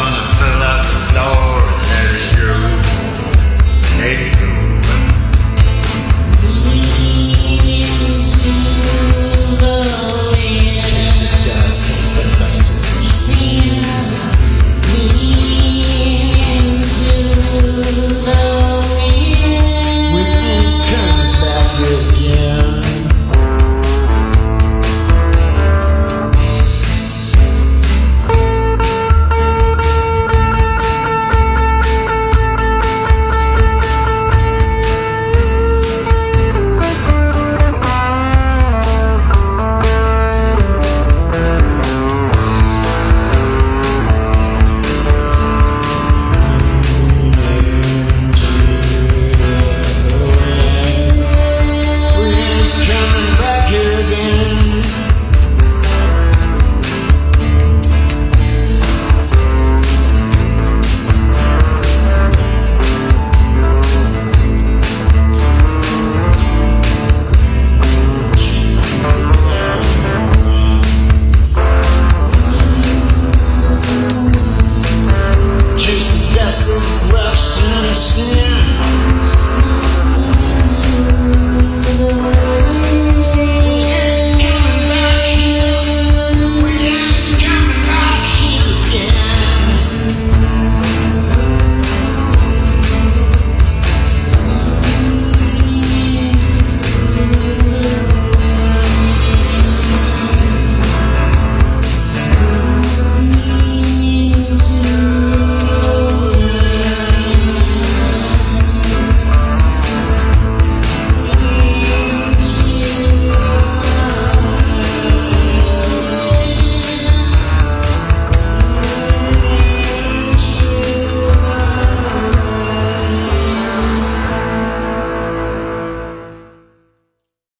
third